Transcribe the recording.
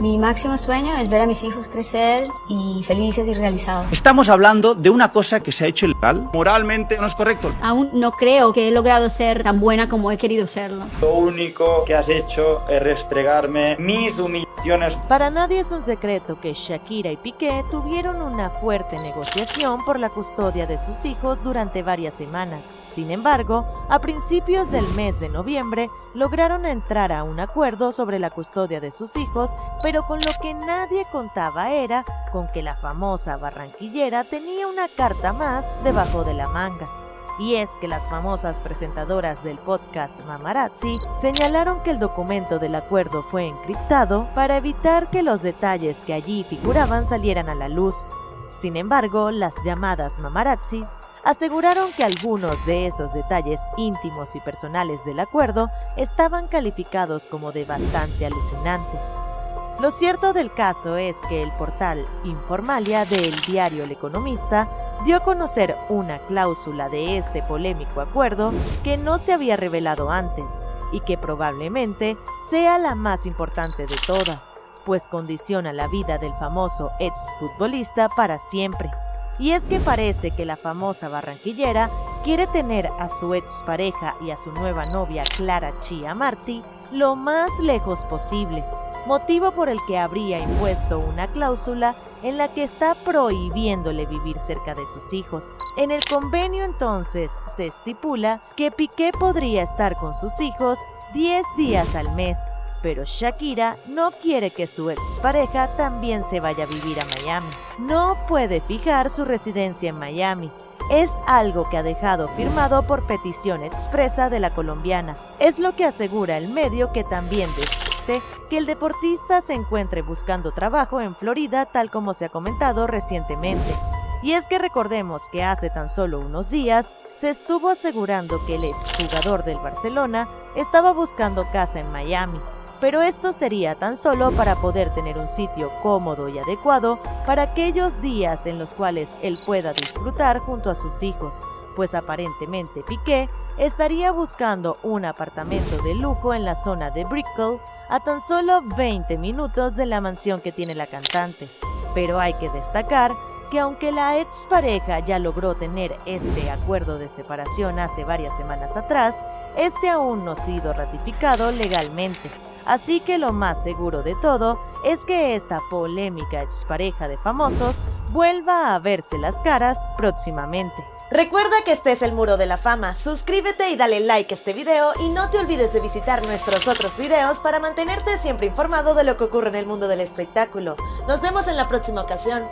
Mi máximo sueño es ver a mis hijos crecer y felices y realizados. Estamos hablando de una cosa que se ha hecho ilegal. Moralmente no es correcto. Aún no creo que he logrado ser tan buena como he querido serlo. Lo único que has hecho es restregarme mis humillaciones. Para nadie es un secreto que Shakira y Piqué tuvieron una fuerte negociación por la custodia de sus hijos durante varias semanas. Sin embargo, a principios del mes de noviembre lograron entrar a un acuerdo sobre la custodia de sus hijos, pero con lo que nadie contaba era con que la famosa barranquillera tenía una carta más debajo de la manga. Y es que las famosas presentadoras del podcast Mamarazzi señalaron que el documento del acuerdo fue encriptado para evitar que los detalles que allí figuraban salieran a la luz. Sin embargo, las llamadas mamarazzis aseguraron que algunos de esos detalles íntimos y personales del acuerdo estaban calificados como de bastante alucinantes. Lo cierto del caso es que el portal Informalia del diario El Economista dio a conocer una cláusula de este polémico acuerdo que no se había revelado antes y que probablemente sea la más importante de todas, pues condiciona la vida del famoso exfutbolista para siempre. Y es que parece que la famosa barranquillera quiere tener a su expareja y a su nueva novia Clara Chia Martí lo más lejos posible, motivo por el que habría impuesto una cláusula en la que está prohibiéndole vivir cerca de sus hijos. En el convenio entonces se estipula que Piqué podría estar con sus hijos 10 días al mes, pero Shakira no quiere que su expareja también se vaya a vivir a Miami. No puede fijar su residencia en Miami. Es algo que ha dejado firmado por petición expresa de la colombiana. Es lo que asegura el medio que también que el deportista se encuentre buscando trabajo en Florida tal como se ha comentado recientemente. Y es que recordemos que hace tan solo unos días se estuvo asegurando que el exjugador del Barcelona estaba buscando casa en Miami, pero esto sería tan solo para poder tener un sitio cómodo y adecuado para aquellos días en los cuales él pueda disfrutar junto a sus hijos, pues aparentemente Piqué estaría buscando un apartamento de lujo en la zona de Brickell a tan solo 20 minutos de la mansión que tiene la cantante. Pero hay que destacar que aunque la expareja ya logró tener este acuerdo de separación hace varias semanas atrás, este aún no ha sido ratificado legalmente. Así que lo más seguro de todo es que esta polémica expareja de famosos vuelva a verse las caras próximamente. Recuerda que este es el Muro de la Fama, suscríbete y dale like a este video y no te olvides de visitar nuestros otros videos para mantenerte siempre informado de lo que ocurre en el mundo del espectáculo. Nos vemos en la próxima ocasión.